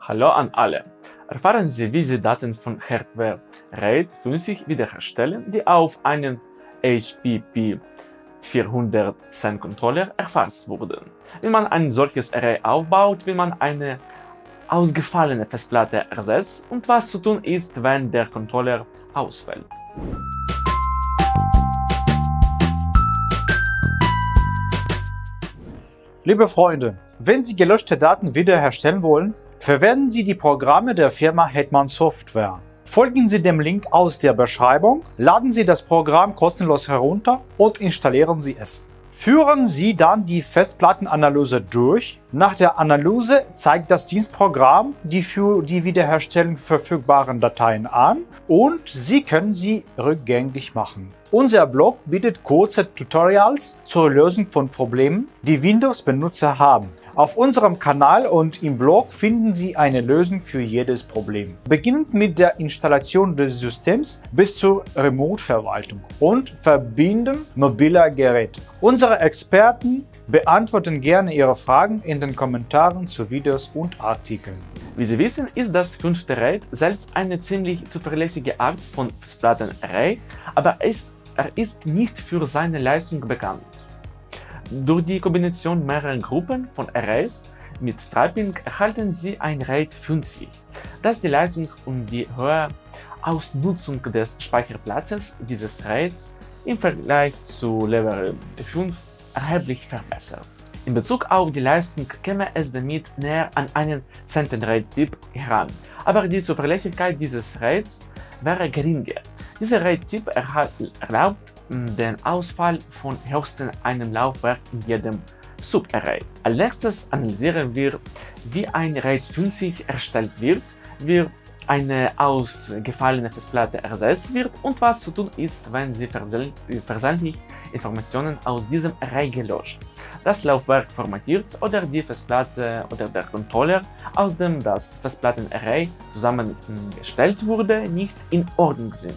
Hallo an alle! Erfahren Sie, wie Sie Daten von Hardware RAID 50 wiederherstellen, die auf einen HPP 410 Controller erfasst wurden. Wie man ein solches Array aufbaut, wie man eine ausgefallene Festplatte ersetzt und was zu tun ist, wenn der Controller ausfällt. Liebe Freunde, wenn Sie gelöschte Daten wiederherstellen wollen, verwenden Sie die Programme der Firma Hetman Software. Folgen Sie dem Link aus der Beschreibung, laden Sie das Programm kostenlos herunter und installieren Sie es. Führen Sie dann die Festplattenanalyse durch. Nach der Analyse zeigt das Dienstprogramm die für die Wiederherstellung verfügbaren Dateien an und Sie können sie rückgängig machen. Unser Blog bietet kurze Tutorials zur Lösung von Problemen, die Windows-Benutzer haben. Auf unserem Kanal und im Blog finden Sie eine Lösung für jedes Problem. Beginnend mit der Installation des Systems bis zur Remote-Verwaltung und Verbinden mobiler Geräte. Unsere Experten beantworten gerne Ihre Fragen in den Kommentaren zu Videos und Artikeln. Wie Sie wissen, ist das fünfte RAID selbst eine ziemlich zuverlässige Art von Festplattenarray, aber es, er ist nicht für seine Leistung bekannt. Durch die Kombination mehrerer Gruppen von Arrays mit Striping erhalten Sie ein RAID 50, das die Leistung und die hohe Ausnutzung des Speicherplatzes dieses RAIDs im Vergleich zu Level 5 erheblich verbessert. In Bezug auf die Leistung käme es damit näher an einen RAID-Typ heran, aber die Zuverlässigkeit dieses RAIDs wäre geringer. Dieser RAID-Typ erlaubt den Ausfall von höchstens einem Laufwerk in jedem Subarray. Als nächstes analysieren wir, wie ein RAID 50 erstellt wird, wie eine ausgefallene Festplatte ersetzt wird und was zu tun ist, wenn sie versehentlich Informationen aus diesem Array gelöscht, das Laufwerk formatiert oder die Festplatte oder der Controller, aus dem das Festplattenarray zusammengestellt wurde, nicht in Ordnung sind.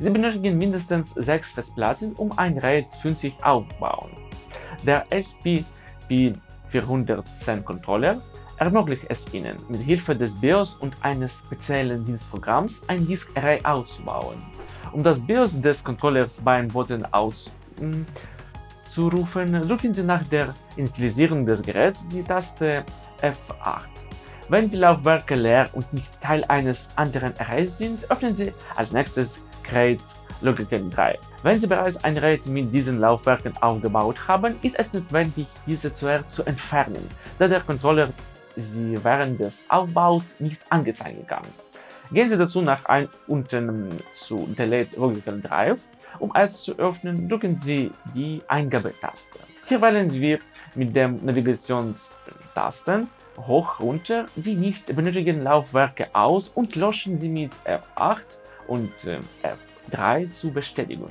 Sie benötigen mindestens sechs Festplatten, um ein RAID 50 aufbauen. Der HP P410 Controller ermöglicht es Ihnen, mit Hilfe des BIOS und eines speziellen Dienstprogramms ein Disk Array auszubauen. Um das BIOS des Controllers beim Button auszurufen, drücken Sie nach der Initialisierung des Geräts die Taste F8. Wenn die Laufwerke leer und nicht Teil eines anderen Arrays sind, öffnen Sie als nächstes RAID Logical 3. Wenn Sie bereits ein RAID mit diesen Laufwerken aufgebaut haben, ist es notwendig, diese zuerst zu entfernen, da der Controller sie während des Aufbaus nicht angezeigt kann. Gehen Sie dazu nach ein unten zu Delete Logical Drive. Um es zu öffnen, drücken Sie die Eingabetaste. Hier wählen wir mit dem Navigationstasten hoch runter die nicht benötigten Laufwerke aus und löschen sie mit F8 und äh, F3 zur Bestätigung.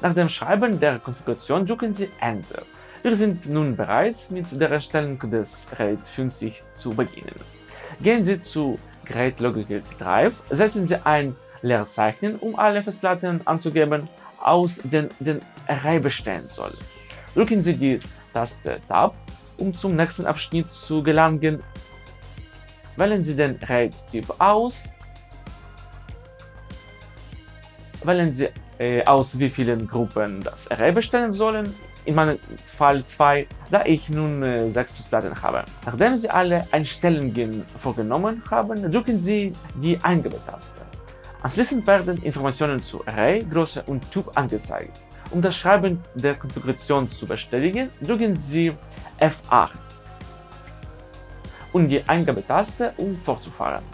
Nach dem Schreiben der Konfiguration drücken Sie Enter. Wir sind nun bereit, mit der Erstellung des RAID 50 zu beginnen. Gehen Sie zu Great Logical Drive, setzen Sie ein Leerzeichen, um alle Festplatten anzugeben, aus denen den Array bestehen soll. Drücken Sie die Taste Tab, um zum nächsten Abschnitt zu gelangen. Wählen Sie den RAID-Typ aus wählen Sie äh, aus, wie vielen Gruppen das Array bestellen sollen. In meinem Fall 2, da ich nun äh, sechs Festplatten habe. Nachdem Sie alle Einstellungen vorgenommen haben, drücken Sie die Eingabetaste. Anschließend werden Informationen zu Array, Größe und Typ angezeigt. Um das Schreiben der Konfiguration zu bestätigen, drücken Sie F8 und die Eingabetaste, um fortzufahren.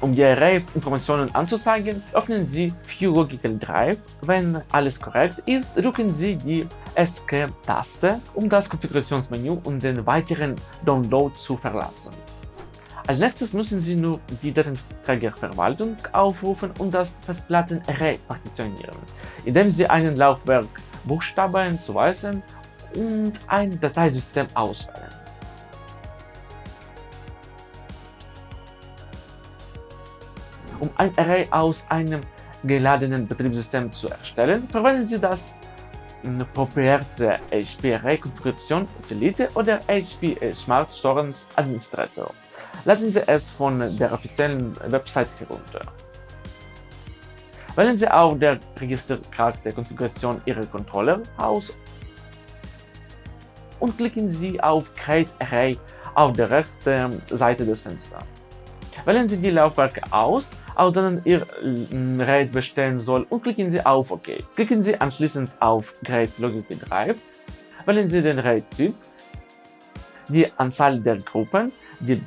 Um die Array-Informationen anzuzeigen, öffnen Sie View Logical Drive. Wenn alles korrekt ist, drücken Sie die Escape-Taste, um das Konfigurationsmenü und den weiteren Download zu verlassen. Als nächstes müssen Sie nur die Datenträgerverwaltung aufrufen und das Festplatten-Array partitionieren, indem Sie einen Laufwerk Buchstaben zuweisen und ein Dateisystem auswählen. Ein Array aus einem geladenen Betriebssystem zu erstellen, verwenden Sie das proprietäre HP Array Konfiguration Utility oder HP Smart Storage Administrator. Laden Sie es von der offiziellen Website herunter. Wählen Sie auf der Registerkarte Konfiguration Ihrer Controller aus und klicken Sie auf Create Array auf der rechten Seite des Fensters. Wählen Sie die Laufwerke aus, aus denen Ihr RAID bestehen soll. Und klicken Sie auf OK. Klicken Sie anschließend auf Create Logical Drive, wählen Sie den RAID-Typ, die Anzahl der Gruppen, die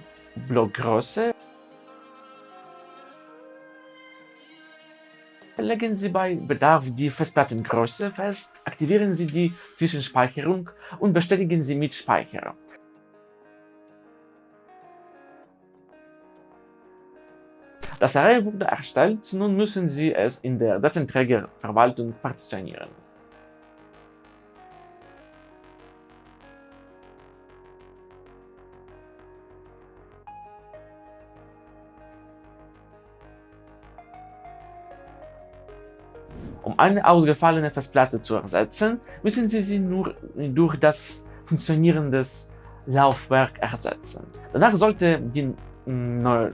Blockgröße. Legen Sie bei Bedarf die Festplattengröße fest, aktivieren Sie die Zwischenspeicherung und bestätigen Sie mit Speicher. Das Array wurde erstellt, nun müssen Sie es in der Datenträgerverwaltung partitionieren. Um eine ausgefallene Festplatte zu ersetzen, müssen Sie sie nur durch das funktionierendes Laufwerk ersetzen. Danach sollte die neue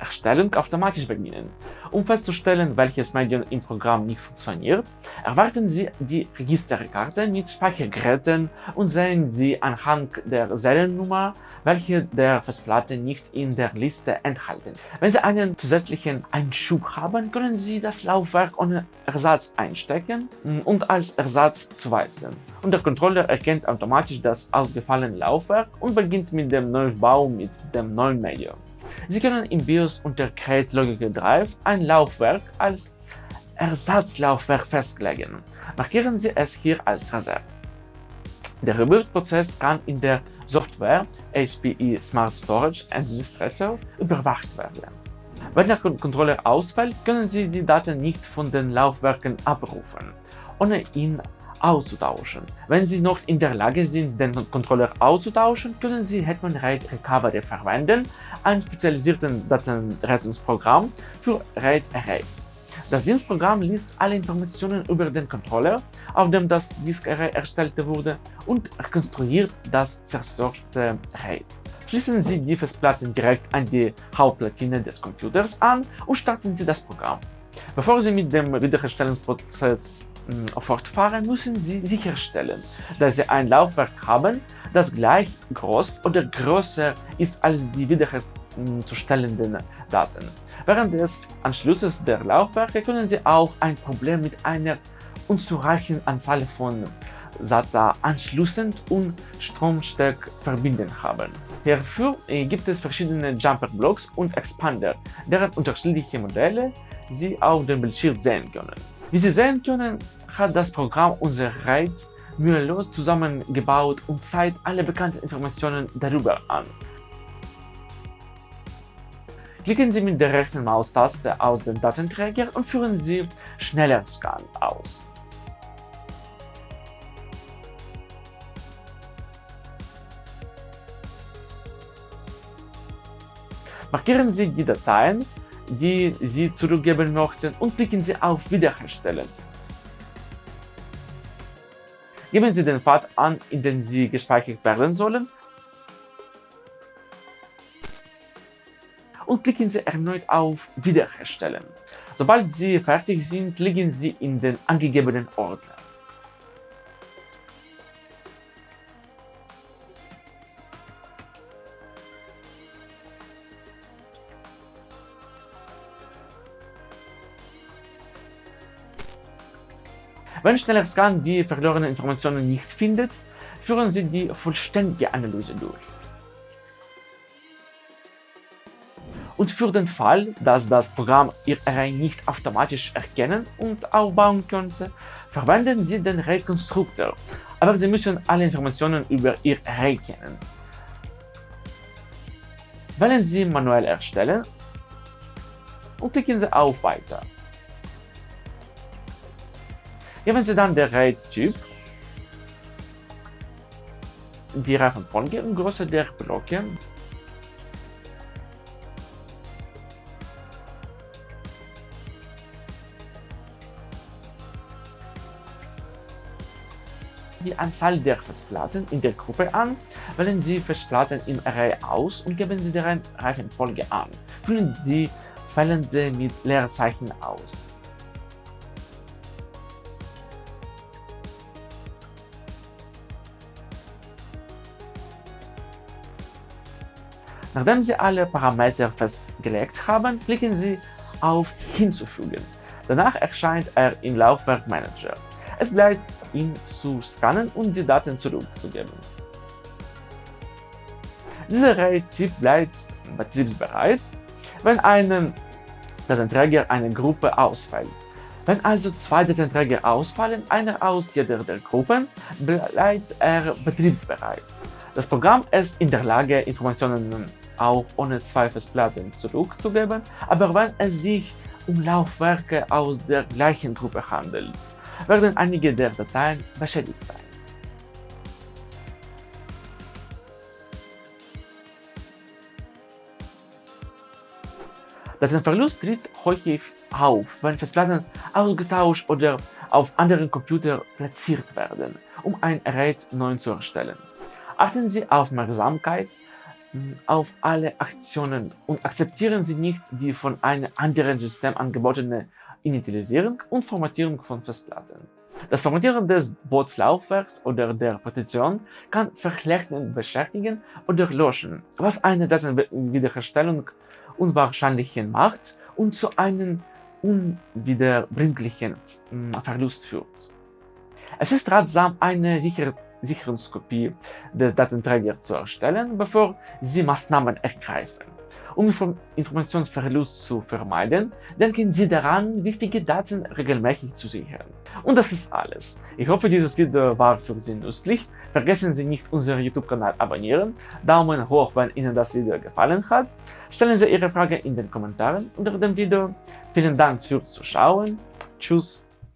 Erstellung automatisch beginnen. Um festzustellen, welches Medium im Programm nicht funktioniert, erwarten Sie die Registerkarte mit Speichergeräten und sehen Sie anhand der Seriennummer, welche der Festplatte nicht in der Liste enthalten. Wenn Sie einen zusätzlichen Einschub haben, können Sie das Laufwerk ohne Ersatz einstecken und als Ersatz zuweisen. Und der Controller erkennt automatisch das ausgefallene Laufwerk und beginnt mit dem Neubau mit dem neuen Medium. Sie können im BIOS unter Create Logical Drive ein Laufwerk als Ersatzlaufwerk festlegen. Markieren Sie es hier als Reserve. Der Reboot-Prozess kann in der Software HPE Smart Storage Administrator überwacht werden. Wenn der Controller ausfällt, können Sie die Daten nicht von den Laufwerken abrufen, ohne ihn auszutauschen. Wenn Sie noch in der Lage sind, den Controller auszutauschen, können Sie Hetman RAID Recovery verwenden, ein spezialisiertes Datenrettungsprogramm für RAID Arrays. Das Dienstprogramm liest alle Informationen über den Controller, auf dem das Disk Array erstellt wurde, und rekonstruiert das zerstörte RAID. Schließen Sie die Festplatten direkt an die Hauptplatine des Computers an und starten Sie das Programm. Bevor Sie mit dem Wiederherstellungsprozess fortfahren, müssen Sie sicherstellen, dass Sie ein Laufwerk haben, das gleich groß oder größer ist als die wiederherzustellenden Daten. Während des Anschlusses der Laufwerke können Sie auch ein Problem mit einer unzureichenden Anzahl von SATA-Anschlüssen und Stromsteckverbinden haben. Hierfür gibt es verschiedene Jumper-Blocks und Expander, deren unterschiedliche Modelle Sie auf dem Bildschirm sehen können. Wie Sie sehen können, hat das Programm unser RAID mühelos zusammengebaut und zeigt alle bekannten Informationen darüber an. Klicken Sie mit der rechten Maustaste aus dem Datenträger und führen Sie Schneller Scan aus. Markieren Sie die Dateien, die Sie zurückgeben möchten und klicken Sie auf Wiederherstellen. Geben Sie den Pfad an, in den Sie gespeichert werden sollen und klicken Sie erneut auf Wiederherstellen. Sobald Sie fertig sind, legen Sie in den angegebenen Ordner. Wenn schneller Scan die verlorenen Informationen nicht findet, führen Sie die vollständige Analyse durch. Und für den Fall, dass das Programm Ihr Array nicht automatisch erkennen und aufbauen könnte, verwenden Sie den Array-Konstruktor, aber Sie müssen alle Informationen über Ihr Array kennen. Wählen Sie Manuell erstellen und klicken Sie auf Weiter. Geben Sie dann der RAID-Typ, die Reifenfolge und Größe der Blöcke die Anzahl der Festplatten in der Gruppe an, wählen Sie Festplatten im Array aus und geben Sie deren Reihenfolge an. Füllen die fehlende mit Leerzeichen aus. Nachdem Sie alle Parameter festgelegt haben, klicken Sie auf Hinzufügen. Danach erscheint er im Laufwerk Manager. Es bleibt ihn zu scannen und die Daten zurückzugeben. Dieser RAID-Typ bleibt betriebsbereit, wenn ein Datenträger einer Gruppe ausfällt. Wenn also zwei Datenträger ausfallen, einer aus jeder der Gruppen, bleibt er betriebsbereit. Das Programm ist in der Lage, Informationen auch ohne zwei Festplatten zurückzugeben, aber wenn es sich um Laufwerke aus der gleichen Gruppe handelt, werden einige der Dateien beschädigt sein. Datenverlust tritt häufig auf, wenn Festplatten ausgetauscht oder auf anderen Computern platziert werden, um ein Gerät neu zu erstellen. Achten Sie Aufmerksamkeit auf alle Aktionen und akzeptieren Sie nicht die von einem anderen System angebotene Initialisierung und Formatierung von Festplatten. Das Formatieren des Bootslaufwerks oder der Partition kann Verklechten beschäftigen oder löschen, was eine Datenwiederherstellung unwahrscheinlich macht und zu einem unwiederbringlichen hm, Verlust führt. Es ist ratsam, eine sichere Sicherungskopie des Datenträgers zu erstellen, bevor Sie Maßnahmen ergreifen. Um Informationsverlust zu vermeiden, denken Sie daran, wichtige Daten regelmäßig zu sichern. Und das ist alles. Ich hoffe, dieses Video war für Sie nützlich. Vergessen Sie nicht, unseren YouTube-Kanal abonnieren, Daumen hoch, wenn Ihnen das Video gefallen hat. Stellen Sie Ihre Frage in den Kommentaren unter dem Video. Vielen Dank fürs Zuschauen. Tschüss.